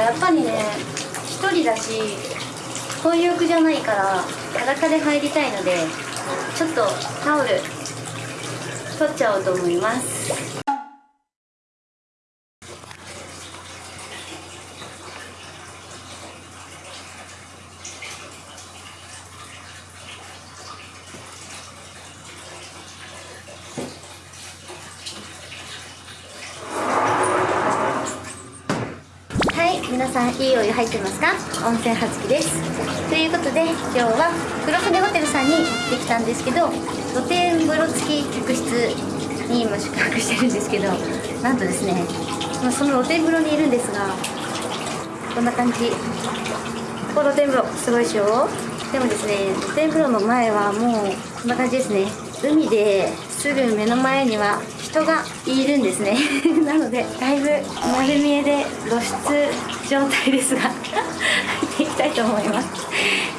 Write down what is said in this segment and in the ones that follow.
かやっぱりね一人だし混浴じゃないから裸で入りたいのでちょっとタオル取っちゃおうと思いますはい皆さんいいお湯入ってますか？温泉はつきです。ということで今日は黒船ホテルさんに行ってきたんですけど露天風呂付き客室に今宿泊してるんですけどなんとですねその露天風呂にいるんですがこんな感じ。この露天風呂すごいでしょ？でもですね露天風呂の前はもうこんな感じですね。海ですぐ目の前には人がいるんですね。なのでだいぶ丸見えで露出状態ですが入っていきたいと思います。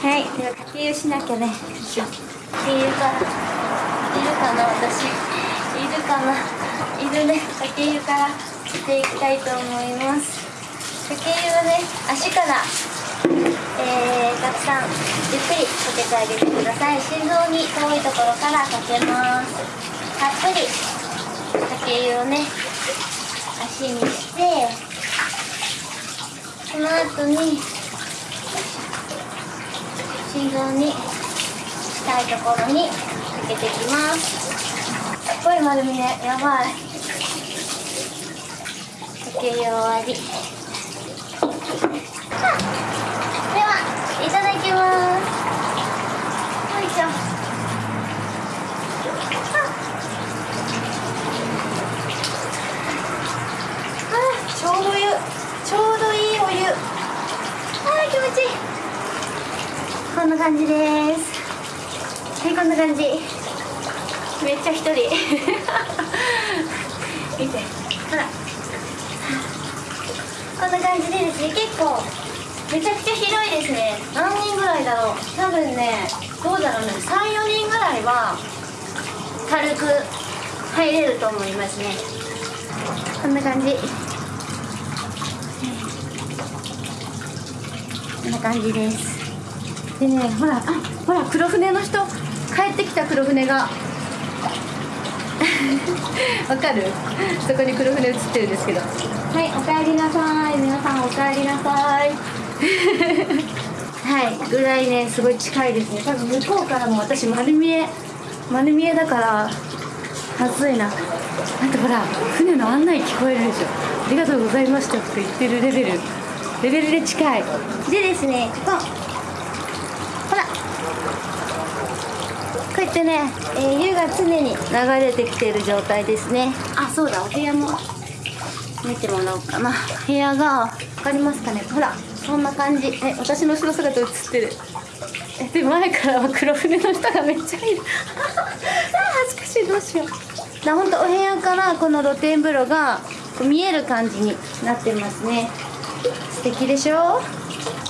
はい。では掛け湯しなきゃね。よいしょ掛け湯かいるかな私。いるかな。いるね。掛け湯からしていきたいと思います。掛け湯はね足からえー、たくさんゆっくりかけてあげてください。心臓に遠いところからかけます。たっぷり。かけをね足にしてその後に心臓に近いところにかけていきます。すっごい丸見えやばい。かけ湯終わりではいただきますよいしょああちょうど湯ちょうどいいお湯あー気持ちいいこんな感じです。はいこんな感じ。めっちゃ一人。見て。ほら。こんな感じでですね結構めちゃくちゃ広いですね。何人ぐらいだろう。多分ねどうだろうね。34人ぐらいは軽く入れると思いますね。こんな感じ。こんな感じですでねほらあほら黒船の人帰ってきた黒船が。わかる？そこに黒船映ってるんですけど。はいおかえりなさい。皆さんおかえりなさい。はいぐらいねすごい近いですね。多分向こうからも私丸見え丸見えだから暑いな。あとほら船の案内聞こえるでしょ。ありがとうございましたって言ってるレベル。レベルで近い。でですねここほらこうやってね、えー湯が常に流れてきている状態ですね。あそうだお部屋も見てもらおうかな。部屋が分かりますかね。ほらそんな感じ。え私の後ろ姿映ってる。えで前からは黒船の人がめっちゃいる あ恥ずかしいどうしよう。だほんとお部屋からこの露天風呂が見える感じになってますね。素敵でしょ？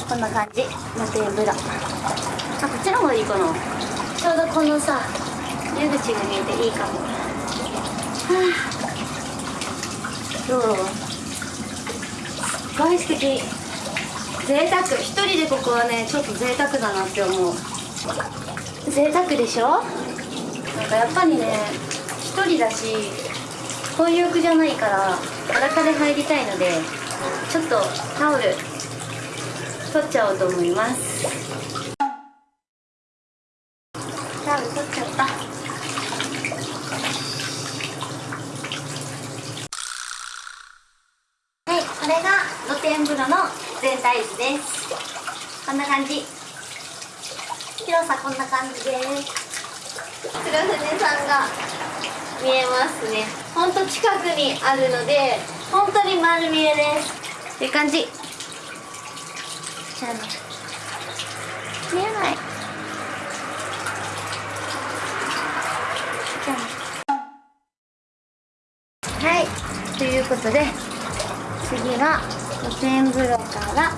こんな感じ。露天風呂。あこっちの方がいいかなちょうどこのさ湯口が見えていいかも。はあ。どう？すっごい素敵。贅沢。一人でここはねちょっと贅沢だなって思う。贅沢でしょ？なんかやっぱりね一人だし混浴じゃないから裸で入りたいのでちょっとタオル取っちゃおうと思いますタオル取っちゃったはいこれが露天風呂の全体図ですこんな感じ広さこんな感じです黒船さんが見えますねほんと近くにあるので本当に丸見えですっていう感じじゃあね見えないじゃあねはいということで次は露天風呂から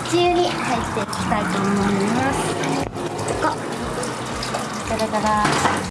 内湯に入っていきたいと思います。ここ。ガラガラ。